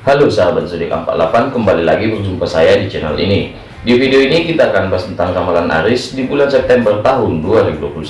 Halo sahabat zodiak 48 kembali lagi berjumpa saya di channel ini. Di video ini kita akan bahas tentang ramalan Aris di bulan September tahun 2021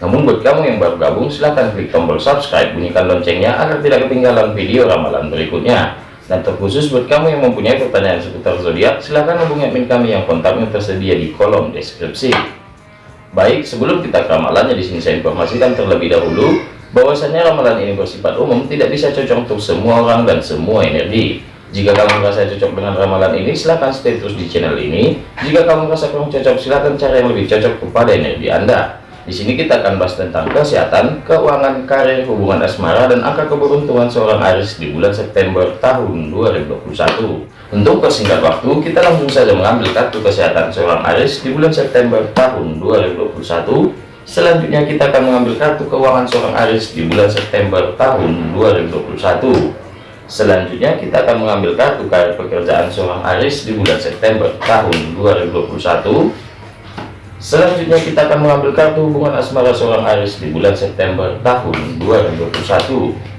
namun buat kamu yang baru gabung silahkan klik tombol subscribe bunyikan loncengnya agar tidak ketinggalan video ramalan berikutnya. Dan terkhusus buat kamu yang mempunyai pertanyaan seputar zodiak silahkan hubungi admin kami yang kontaknya tersedia di kolom deskripsi. Baik sebelum kita ke ramalannya di sini saya informasikan terlebih dahulu bahwasanya ramalan ini bersifat umum tidak bisa cocok untuk semua orang dan semua energi. Jika kamu merasa cocok dengan ramalan ini silahkan stay terus di channel ini. Jika kamu merasa kurang cocok silahkan cari yang lebih cocok kepada energi anda. Di sini kita akan bahas tentang kesehatan keuangan karir hubungan asmara dan angka keberuntungan seorang Aris di bulan September tahun 2021 untuk persingkat waktu kita langsung saja mengambil kartu kesehatan seorang Aris di bulan September tahun 2021 Selanjutnya kita akan mengambil kartu keuangan seorang Aris di bulan September tahun 2021. Selanjutnya kita akan mengambil kartu karir pekerjaan seorang Aris di bulan September tahun 2021. Selanjutnya kita akan mengambil kartu hubungan asmara seorang Aris di bulan September tahun 2021.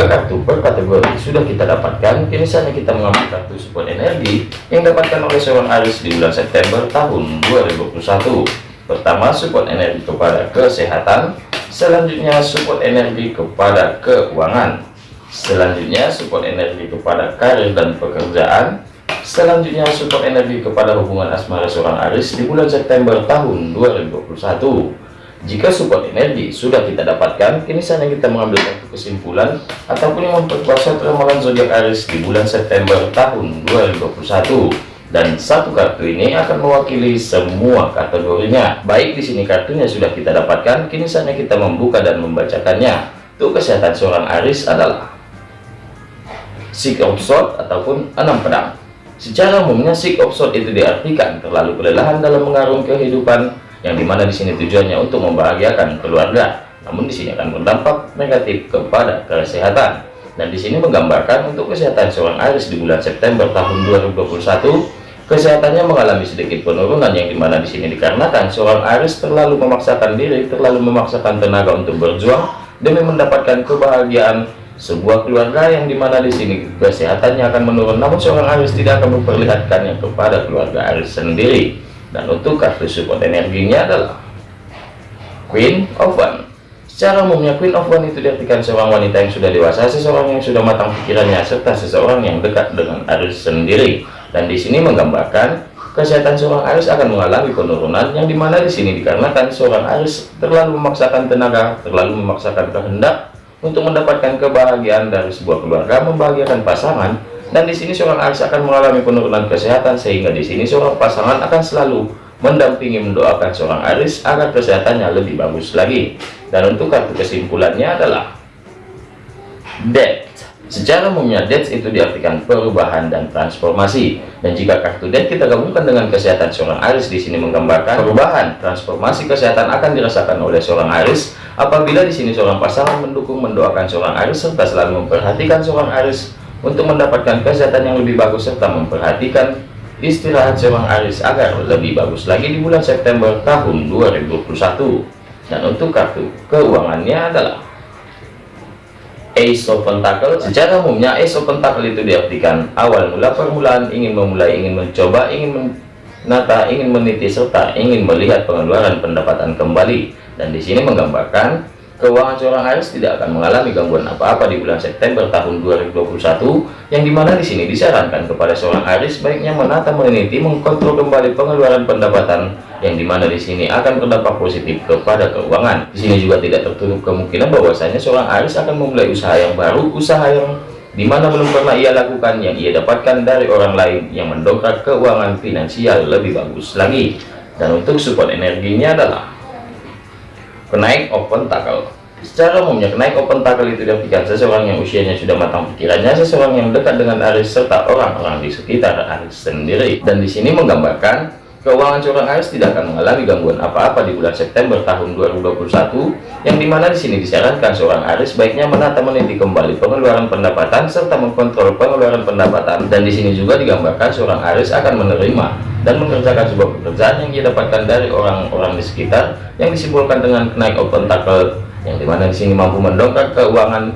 Jika kartu per kategori sudah kita dapatkan, kini saatnya kita mengambil kartu support energi yang dapatkan oleh seorang Aris di bulan September tahun 2021. Pertama, support energi kepada kesehatan, selanjutnya support energi kepada keuangan, selanjutnya support energi kepada karir dan pekerjaan, selanjutnya support energi kepada hubungan asmara seorang Aris di bulan September tahun 2021. Jika support energi sudah kita dapatkan, kini saatnya kita mengambil satu kesimpulan ataupun yang memperkuat ramalan zodiak Aries di bulan September tahun 2021. Dan satu kartu ini akan mewakili semua kategorinya. Baik di sini kartunya sudah kita dapatkan, kini saatnya kita membuka dan membacakannya. Untuk kesehatan seorang Aries adalah Six of Swords ataupun enam pedang. Secara umumnya Six of Swords itu diartikan terlalu kelelahan dalam mengarung kehidupan yang di mana di sini tujuannya untuk membahagiakan keluarga namun di sini akan berdampak negatif kepada kesehatan. Dan di sini menggambarkan untuk kesehatan seorang Aries di bulan September tahun 2021 kesehatannya mengalami sedikit penurunan yang di mana di sini dikarenakan seorang Aries terlalu memaksakan diri terlalu memaksakan tenaga untuk berjuang demi mendapatkan kebahagiaan sebuah keluarga yang di mana di sini kesehatannya akan menurun. Namun seorang Aries tidak akan memperlihatkannya kepada keluarga Aries sendiri dan untuk kartu support energinya adalah Queen of One. Secara umumnya Queen of One itu diartikan seorang wanita yang sudah dewasa seseorang yang sudah matang pikirannya serta seseorang yang dekat dengan Aries sendiri. Dan di sini menggambarkan kesehatan seorang Aries akan mengalami penurunan yang di mana di sini dikarenakan seorang Aries terlalu memaksakan tenaga terlalu memaksakan kehendak untuk mendapatkan kebahagiaan dari sebuah keluarga membahagiakan pasangan dan di sini seorang Aries akan mengalami penurunan kesehatan sehingga di sini seorang pasangan akan selalu mendampingi mendoakan seorang Aries agar kesehatannya lebih bagus lagi. Dan untuk kartu kesimpulannya adalah death secara umumnya death itu diartikan perubahan dan transformasi. Dan jika kartu death kita gabungkan dengan kesehatan seorang Aries di sini menggambarkan perubahan transformasi kesehatan akan dirasakan oleh seorang Aries apabila di sini seorang pasangan mendukung mendoakan seorang Aries serta selalu memperhatikan seorang Aries untuk mendapatkan kesehatan yang lebih bagus serta memperhatikan istirahat seorang Aris agar lebih bagus lagi di bulan September tahun 2021 dan untuk kartu keuangannya adalah Ace of Pentacle. Secara umumnya Ace of Pentacle itu diartikan awal mula permulaan ingin memulai ingin mencoba ingin menata ingin meniti serta ingin melihat pengeluaran pendapatan kembali. Dan di sini menggambarkan Keuangan seorang Aries tidak akan mengalami gangguan apa-apa di bulan September tahun 2021, yang di mana di sini disarankan kepada seorang Aries baiknya menata, meneliti, mengkontrol kembali pengeluaran pendapatan, yang di mana di sini akan berdampak positif kepada keuangan. Di sini juga tidak tertutup kemungkinan bahwasanya seorang Aries akan memulai usaha yang baru, usaha yang di mana belum pernah ia lakukan, yang ia dapatkan dari orang lain, yang mendongkrak keuangan finansial lebih bagus lagi. Dan untuk support energinya adalah kenaik open tackle. Secara umumnya kenaik open tackle itu diartikan seseorang yang usianya sudah matang pikirannya seseorang yang dekat dengan Aris serta orang-orang di sekitar Aris sendiri. Dan di sini menggambarkan Keuangan seorang Aries tidak akan mengalami gangguan apa-apa di bulan September tahun 2021, yang di mana di sini disarankan seorang Aries baiknya menata meniti kembali pengeluaran pendapatan serta mengkontrol pengeluaran pendapatan, dan di sini juga digambarkan seorang Aries akan menerima dan mengerjakan sebuah pekerjaan yang ia dapatkan dari orang-orang di sekitar, yang disimpulkan dengan naik open tackle, yang di mana di sini mampu mendongkrak keuangan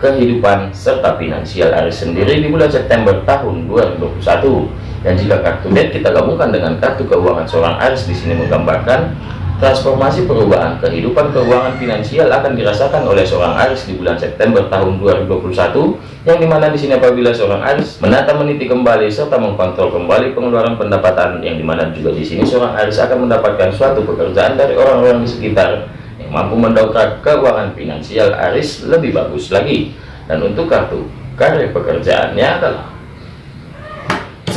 kehidupan serta finansial Aries sendiri di bulan September tahun 2021 dan jika kartu debt kita gabungkan dengan kartu keuangan seorang Aries di sini menggambarkan transformasi perubahan kehidupan keuangan finansial akan dirasakan oleh seorang Aries di bulan September tahun 2021 yang di mana di sini apabila seorang Aries menata meniti kembali serta mengkontrol kembali pengeluaran pendapatan yang di mana juga di sini seorang Aries akan mendapatkan suatu pekerjaan dari orang-orang di sekitar mampu mendongkrak keuangan finansial Aris lebih bagus lagi. Dan untuk kartu karir pekerjaannya adalah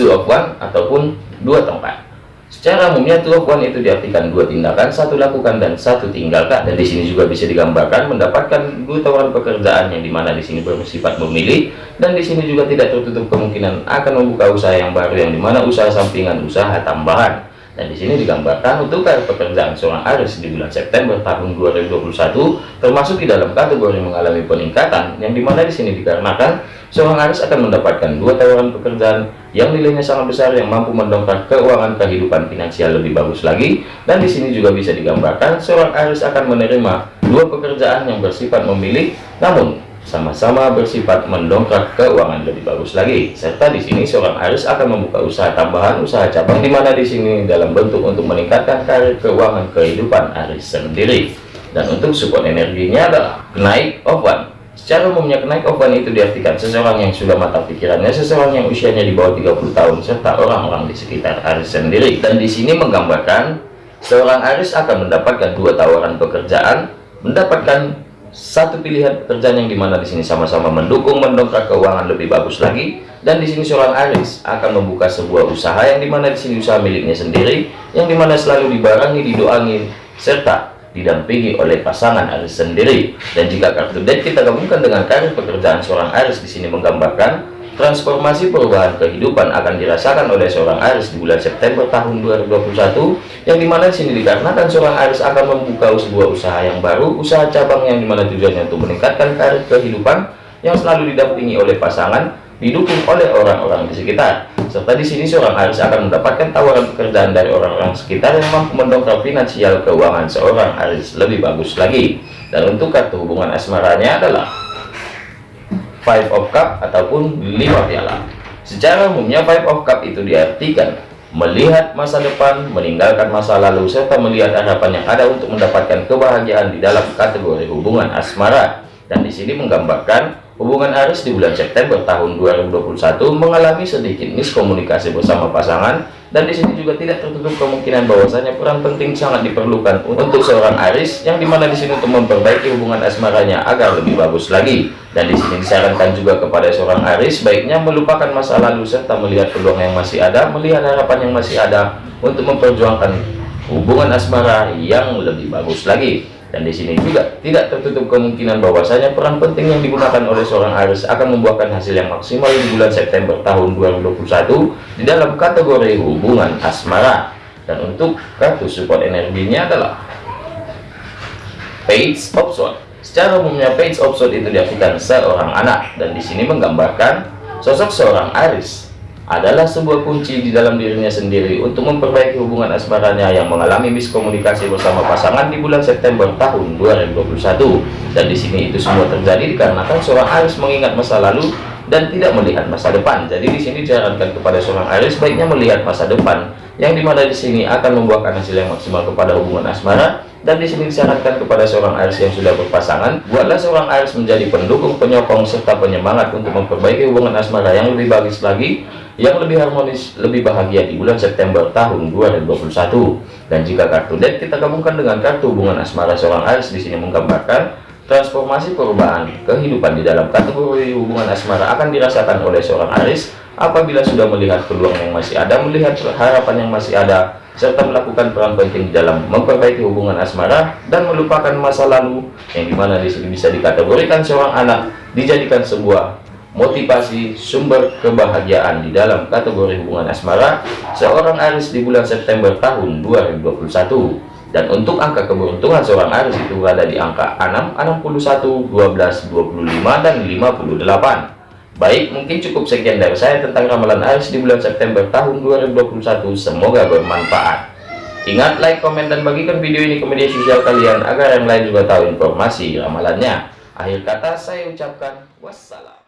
one ataupun dua tempat. Secara umumnya one itu diartikan dua tindakan satu lakukan dan satu tinggalkan. Dan di sini juga bisa digambarkan mendapatkan dua tawaran pekerjaan yang di mana di sini bersifat memilih dan di sini juga tidak tertutup kemungkinan akan membuka usaha yang baru yang di mana usaha sampingan usaha tambahan dan di sini digambarkan untuk pekerjaan seorang Aris di bulan September tahun 2021 termasuk di dalam kategori mengalami peningkatan yang di mana di sini dikarenakan seorang Aris akan mendapatkan dua tawaran pekerjaan yang nilainya sangat besar yang mampu mendongkrak keuangan kehidupan finansial lebih bagus lagi. Dan di sini juga bisa digambarkan seorang Aris akan menerima dua pekerjaan yang bersifat memilih namun sama-sama bersifat mendongkrak keuangan lebih bagus lagi. Serta di sini seorang Aris akan membuka usaha tambahan usaha cabang di mana di sini dalam bentuk untuk meningkatkan karir keuangan kehidupan Aris sendiri. Dan untuk support energinya adalah naik of one secara umumnya kenaik of one itu diartikan seseorang yang sudah mata pikirannya seseorang yang usianya di bawah 30 tahun serta orang-orang di sekitar Aris sendiri. Dan di sini menggambarkan seorang Aris akan mendapatkan dua tawaran pekerjaan mendapatkan satu pilihan pekerjaan yang di mana di sini sama-sama mendukung mendongkrak keuangan lebih bagus lagi. Dan di sini seorang Aris akan membuka sebuah usaha yang di mana di sini usaha miliknya sendiri yang di mana selalu dibarangi didoangin serta didampingi oleh pasangan Aris sendiri. Dan jika kartu deck kita gabungkan dengan karir pekerjaan seorang Aris di sini menggambarkan Transformasi perubahan kehidupan akan dirasakan oleh seorang Aris di bulan September tahun 2021 yang di mana di sini dikarenakan seorang Aris akan membuka sebuah usaha yang baru, usaha cabang yang di mana tujuannya untuk meningkatkan karir kehidupan yang selalu didampingi oleh pasangan, didukung oleh orang-orang di sekitar. Serta di sini seorang Aris akan mendapatkan tawaran pekerjaan dari orang-orang sekitar yang mampu mendongkrak finansial keuangan seorang Aris lebih bagus lagi. Dan untuk kartu hubungan asmaranya adalah five of cup ataupun lima piala. Secara umumnya five of cup itu diartikan melihat masa depan meninggalkan masa lalu serta melihat harapan yang ada untuk mendapatkan kebahagiaan di dalam kategori hubungan asmara. Dan di sini menggambarkan hubungan Aris di bulan September tahun 2021 mengalami sedikit miskomunikasi bersama pasangan dan di sini juga tidak tertutup kemungkinan bahwasanya peran penting sangat diperlukan untuk seorang Aris yang di mana di sini untuk memperbaiki hubungan asmaranya agar lebih bagus lagi. Dan di sini disarankan juga kepada seorang Aris baiknya melupakan masa lalu serta melihat peluang yang masih ada melihat harapan yang masih ada untuk memperjuangkan hubungan asmara yang lebih bagus lagi dan di sini juga tidak tertutup kemungkinan bahwasanya peran penting yang digunakan oleh seorang Aris akan membuahkan hasil yang maksimal di bulan September tahun 2021 di dalam kategori hubungan asmara. Dan untuk kartu support energinya adalah page of sword secara umumnya page of sword itu diartikan seorang anak. Dan di sini menggambarkan sosok seorang Aris adalah sebuah kunci di dalam dirinya sendiri untuk memperbaiki hubungan asmaranya yang mengalami miskomunikasi bersama pasangan di bulan September tahun 2021 dan di sini itu semua terjadi dikarenakan seorang Aris mengingat masa lalu dan tidak melihat masa depan. Jadi di sini disarankan kepada seorang Aris baiknya melihat masa depan yang di mana di sini akan membuahkan hasil yang maksimal kepada hubungan asmara. Dan di sini disyaratkan kepada seorang Aris yang sudah berpasangan buatlah seorang Aris menjadi pendukung penyokong serta penyemangat untuk memperbaiki hubungan asmara yang lebih bagus lagi yang lebih harmonis lebih bahagia di bulan September tahun 2021 dan jika kartu deck kita gabungkan dengan kartu hubungan asmara seorang Aris di sini menggambarkan transformasi perubahan kehidupan di dalam kategori hubungan asmara akan dirasakan oleh seorang Aris apabila sudah melihat peluang yang masih ada melihat harapan yang masih ada serta melakukan peran penting dalam memperbaiki hubungan asmara dan melupakan masa lalu yang di mana di sini bisa dikategorikan seorang anak dijadikan sebuah motivasi sumber kebahagiaan di dalam kategori hubungan asmara seorang Aris di bulan September tahun 2021 dan untuk angka keberuntungan seorang Aris itu berada di angka 6 61 12 25 dan 58 baik mungkin cukup sekian dari saya tentang ramalan Aris di bulan September tahun 2021 semoga bermanfaat Ingat like, komen, dan bagikan video ini ke media sosial kalian agar yang lain juga tahu informasi ramalannya. Akhir kata saya ucapkan wassalam.